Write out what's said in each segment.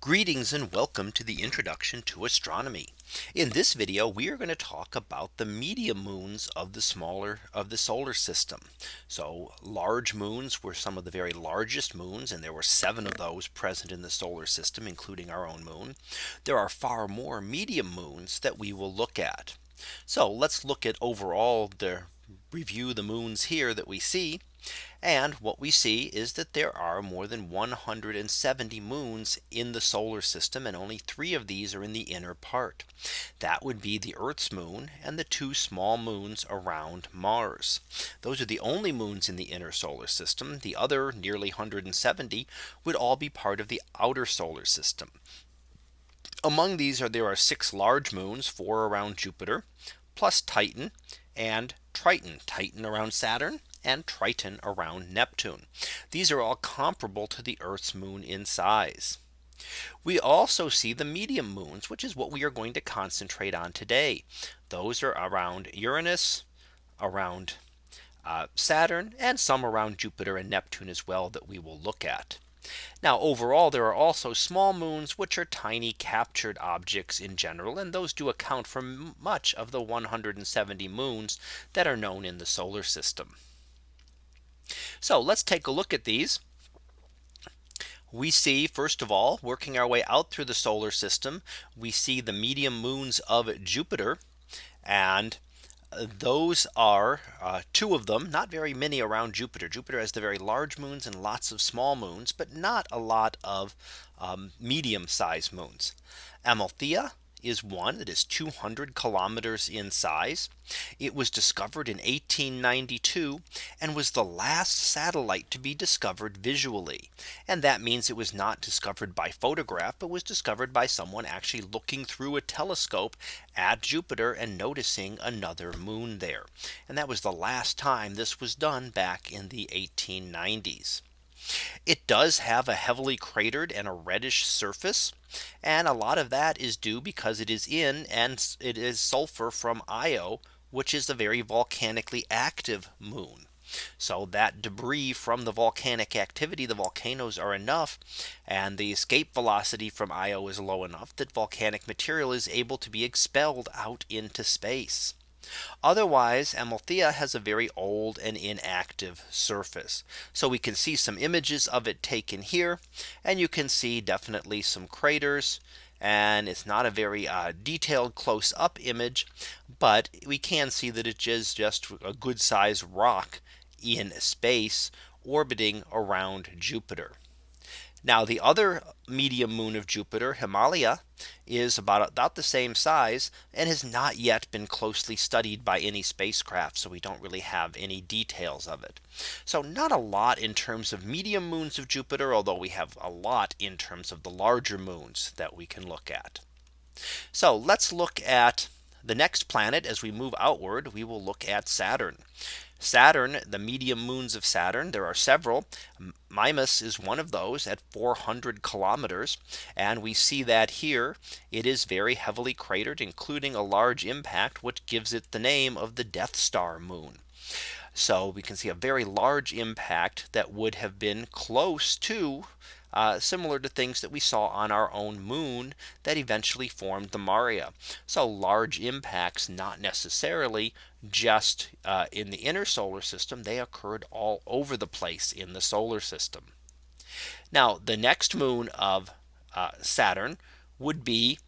Greetings and welcome to the introduction to astronomy. In this video, we are going to talk about the medium moons of the smaller of the solar system. So large moons were some of the very largest moons and there were seven of those present in the solar system, including our own moon. There are far more medium moons that we will look at. So let's look at overall the review the moons here that we see. And what we see is that there are more than 170 moons in the solar system and only three of these are in the inner part. That would be the Earth's moon and the two small moons around Mars. Those are the only moons in the inner solar system. The other nearly 170 would all be part of the outer solar system. Among these are there are six large moons, four around Jupiter, plus Titan and Triton, Titan around Saturn and Triton around Neptune. These are all comparable to the Earth's moon in size. We also see the medium moons, which is what we are going to concentrate on today. Those are around Uranus, around uh, Saturn, and some around Jupiter and Neptune as well that we will look at. Now overall there are also small moons which are tiny captured objects in general and those do account for much of the 170 moons that are known in the solar system. So let's take a look at these. We see first of all working our way out through the solar system. We see the medium moons of Jupiter and uh, those are uh, two of them not very many around Jupiter Jupiter has the very large moons and lots of small moons but not a lot of um, medium sized moons Amalthea is one that is 200 kilometers in size. It was discovered in 1892 and was the last satellite to be discovered visually. And that means it was not discovered by photograph, but was discovered by someone actually looking through a telescope at Jupiter and noticing another moon there. And that was the last time this was done back in the 1890s. It does have a heavily cratered and a reddish surface. And a lot of that is due because it is in and it is sulfur from Io, which is a very volcanically active moon. So that debris from the volcanic activity, the volcanoes are enough and the escape velocity from Io is low enough that volcanic material is able to be expelled out into space. Otherwise Amalthea has a very old and inactive surface. So we can see some images of it taken here. And you can see definitely some craters. And it's not a very uh, detailed close up image. But we can see that it is just a good sized rock in space orbiting around Jupiter. Now the other medium moon of Jupiter Himalia is about about the same size and has not yet been closely studied by any spacecraft. So we don't really have any details of it. So not a lot in terms of medium moons of Jupiter, although we have a lot in terms of the larger moons that we can look at. So let's look at the next planet as we move outward, we will look at Saturn. Saturn, the medium moons of Saturn, there are several. Mimas is one of those at 400 kilometers. And we see that here it is very heavily cratered, including a large impact, which gives it the name of the Death Star moon. So we can see a very large impact that would have been close to uh, similar to things that we saw on our own moon that eventually formed the Maria. So large impacts not necessarily just uh, in the inner solar system they occurred all over the place in the solar system. Now the next moon of uh, Saturn would be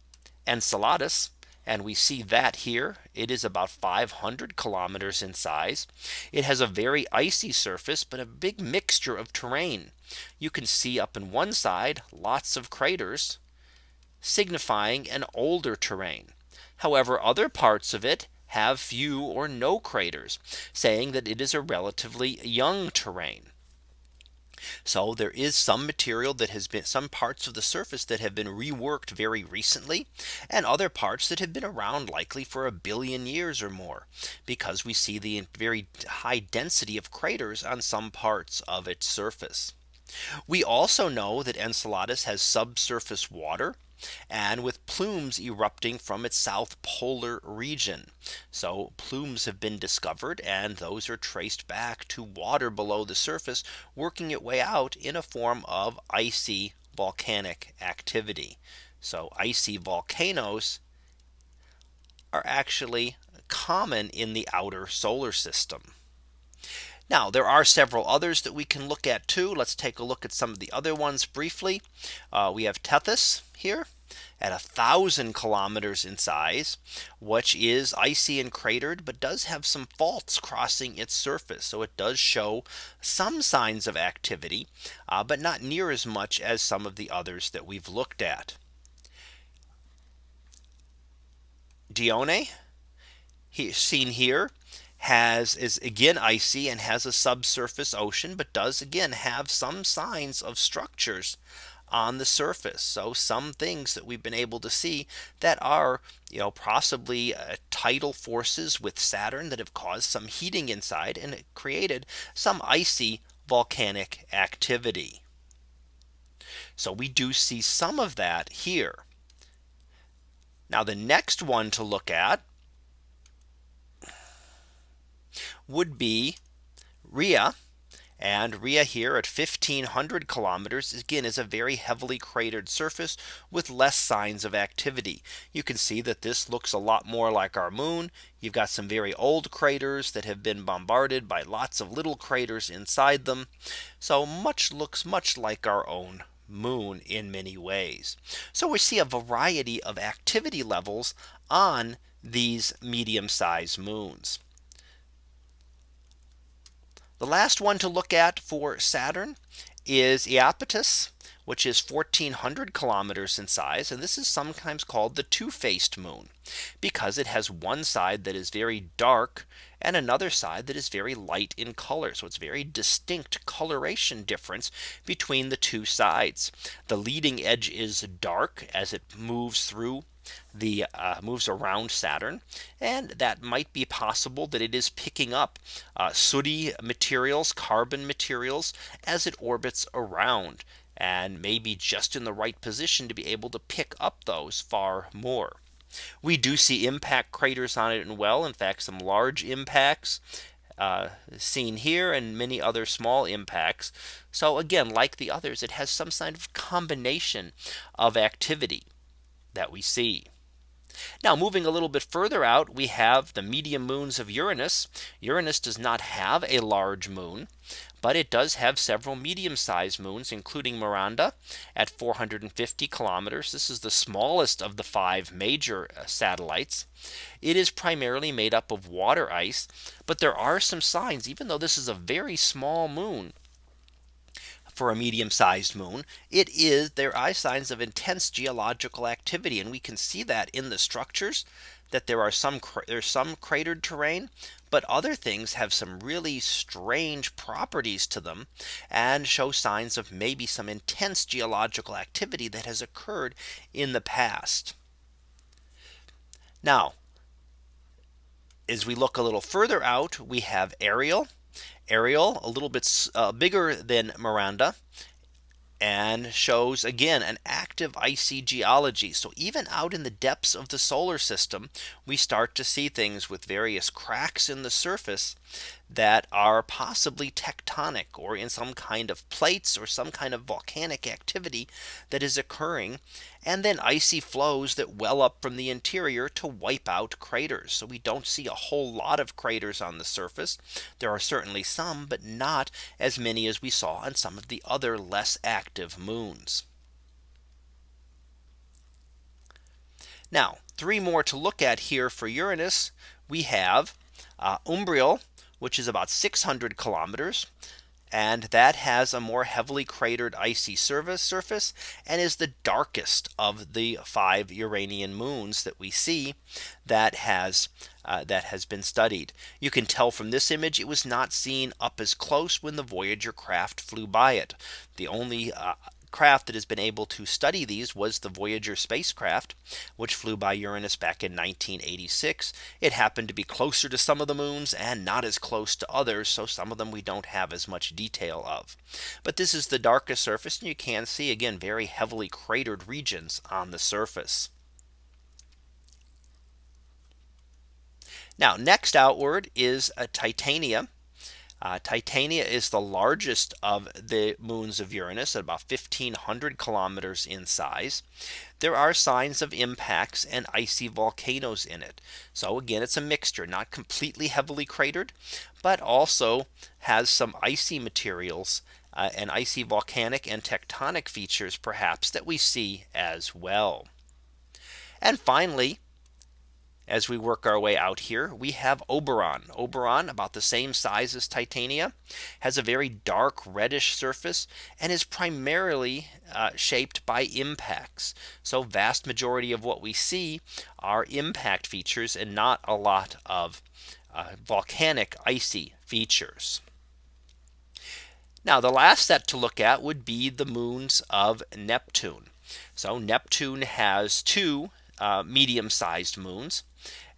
Enceladus and we see that here it is about 500 kilometers in size. It has a very icy surface, but a big mixture of terrain. You can see up in one side lots of craters signifying an older terrain. However, other parts of it have few or no craters saying that it is a relatively young terrain. So there is some material that has been some parts of the surface that have been reworked very recently and other parts that have been around likely for a billion years or more because we see the very high density of craters on some parts of its surface. We also know that Enceladus has subsurface water and with plumes erupting from its south polar region. So plumes have been discovered and those are traced back to water below the surface working its way out in a form of icy volcanic activity. So icy volcanoes are actually common in the outer solar system. Now there are several others that we can look at too. Let's take a look at some of the other ones briefly. Uh, we have Tethys here at a thousand kilometers in size, which is icy and cratered, but does have some faults crossing its surface. So it does show some signs of activity, uh, but not near as much as some of the others that we've looked at. Dione he, seen here has is again icy and has a subsurface ocean, but does again have some signs of structures on the surface. So some things that we've been able to see that are, you know, possibly uh, tidal forces with Saturn that have caused some heating inside and created some icy volcanic activity. So we do see some of that here. Now the next one to look at would be Rhea. And Rhea here at 1500 kilometers again is a very heavily cratered surface with less signs of activity. You can see that this looks a lot more like our moon. You've got some very old craters that have been bombarded by lots of little craters inside them. So much looks much like our own moon in many ways. So we see a variety of activity levels on these medium sized moons. The last one to look at for Saturn is Iapetus which is 1400 kilometers in size. And this is sometimes called the two faced moon because it has one side that is very dark and another side that is very light in color. So it's very distinct coloration difference between the two sides. The leading edge is dark as it moves through the uh, moves around Saturn and that might be possible that it is picking up uh, sooty materials carbon materials as it orbits around and maybe just in the right position to be able to pick up those far more. We do see impact craters on it and well in fact some large impacts uh, seen here and many other small impacts. So again like the others it has some kind of combination of activity that we see. Now moving a little bit further out, we have the medium moons of Uranus. Uranus does not have a large moon, but it does have several medium sized moons, including Miranda at 450 kilometers. This is the smallest of the five major uh, satellites. It is primarily made up of water ice, but there are some signs, even though this is a very small moon, for a medium sized moon, it is there are signs of intense geological activity. And we can see that in the structures that there are some there's some cratered terrain, but other things have some really strange properties to them and show signs of maybe some intense geological activity that has occurred in the past. Now, as we look a little further out, we have Ariel Ariel a little bit uh, bigger than Miranda and shows again an active icy geology. So even out in the depths of the solar system, we start to see things with various cracks in the surface that are possibly tectonic or in some kind of plates or some kind of volcanic activity that is occurring and then icy flows that well up from the interior to wipe out craters. So we don't see a whole lot of craters on the surface. There are certainly some, but not as many as we saw on some of the other less active moons. Now three more to look at here for Uranus. We have uh, Umbriel which is about 600 kilometers. And that has a more heavily cratered icy surface surface and is the darkest of the five Uranian moons that we see that has uh, that has been studied. You can tell from this image it was not seen up as close when the Voyager craft flew by it. The only uh, craft that has been able to study these was the Voyager spacecraft, which flew by Uranus back in 1986. It happened to be closer to some of the moons and not as close to others. So some of them we don't have as much detail of. But this is the darkest surface and you can see again very heavily cratered regions on the surface. Now next outward is a Titania Uh, Titania is the largest of the moons of Uranus at about 1500 kilometers in size. There are signs of impacts and icy volcanoes in it. So again, it's a mixture, not completely heavily cratered, but also has some icy materials uh, and icy volcanic and tectonic features perhaps that we see as well. And finally, as we work our way out here, we have Oberon. Oberon, about the same size as Titania, has a very dark reddish surface and is primarily uh, shaped by impacts. So vast majority of what we see are impact features and not a lot of uh, volcanic icy features. Now the last set to look at would be the moons of Neptune. So Neptune has two uh, medium sized moons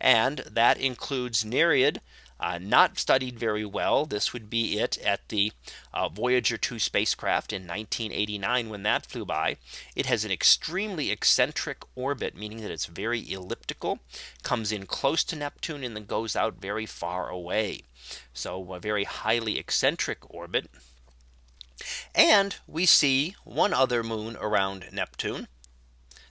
and that includes Nereid uh, not studied very well. This would be it at the uh, Voyager 2 spacecraft in 1989 when that flew by. It has an extremely eccentric orbit, meaning that it's very elliptical, comes in close to Neptune and then goes out very far away. So a very highly eccentric orbit. And we see one other moon around Neptune.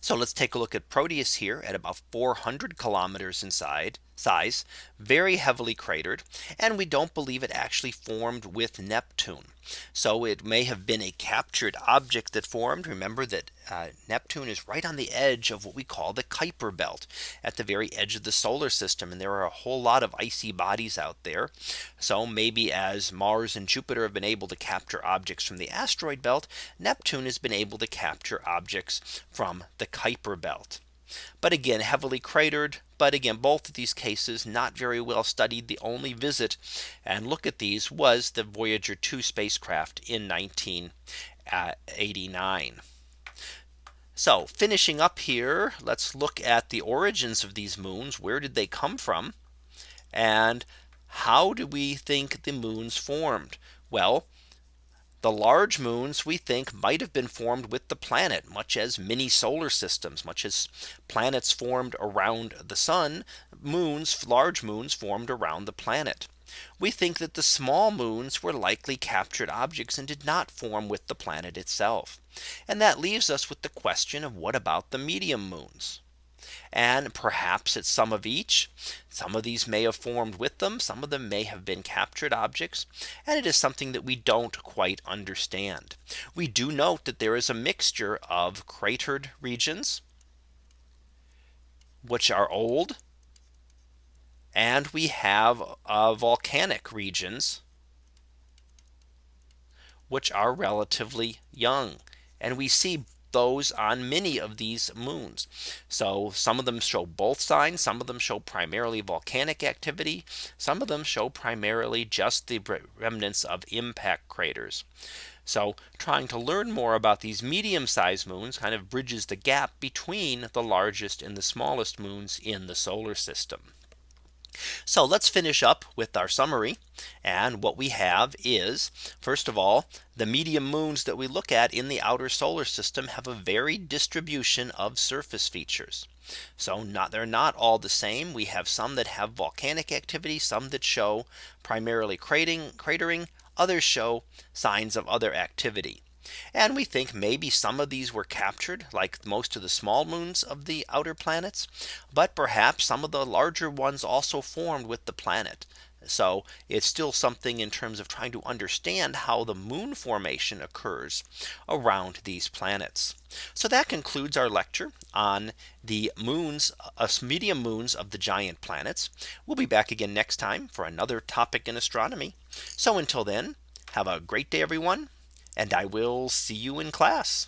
So let's take a look at Proteus here at about 400 kilometers inside size, very heavily cratered, and we don't believe it actually formed with Neptune. So it may have been a captured object that formed. Remember that uh, Neptune is right on the edge of what we call the Kuiper belt at the very edge of the solar system. And there are a whole lot of icy bodies out there. So maybe as Mars and Jupiter have been able to capture objects from the asteroid belt, Neptune has been able to capture objects from the Kuiper belt. But again, heavily cratered. But again, both of these cases not very well studied. The only visit and look at these was the Voyager 2 spacecraft in 1989. So finishing up here, let's look at the origins of these moons. Where did they come from? And how do we think the moons formed? Well, the large moons we think might have been formed with the planet much as mini solar systems much as planets formed around the sun moons large moons formed around the planet. We think that the small moons were likely captured objects and did not form with the planet itself. And that leaves us with the question of what about the medium moons? And perhaps it's some of each. Some of these may have formed with them. Some of them may have been captured objects. And it is something that we don't quite understand. We do note that there is a mixture of cratered regions, which are old. And we have uh, volcanic regions, which are relatively young. And we see those on many of these moons. So some of them show both signs. Some of them show primarily volcanic activity. Some of them show primarily just the remnants of impact craters. So trying to learn more about these medium sized moons kind of bridges the gap between the largest and the smallest moons in the solar system. So let's finish up with our summary. And what we have is first of all, the medium moons that we look at in the outer solar system have a varied distribution of surface features. So not they're not all the same. We have some that have volcanic activity, some that show primarily cratering, cratering, others show signs of other activity. And we think maybe some of these were captured like most of the small moons of the outer planets. But perhaps some of the larger ones also formed with the planet. So it's still something in terms of trying to understand how the moon formation occurs around these planets. So that concludes our lecture on the moons, uh, medium moons of the giant planets. We'll be back again next time for another topic in astronomy. So until then, have a great day, everyone and I will see you in class.